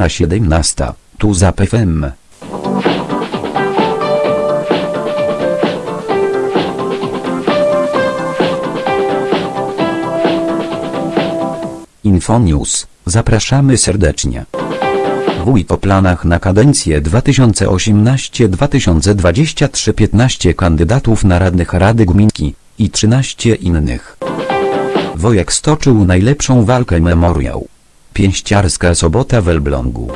godzina 17, tu za FM. Infonews, zapraszamy serdecznie. Wójt o planach na kadencję 2018-2023 15 kandydatów na radnych Rady Gminki i 13 innych. Wojek stoczył najlepszą walkę memoriał. Pięściarska sobota w Elblągu.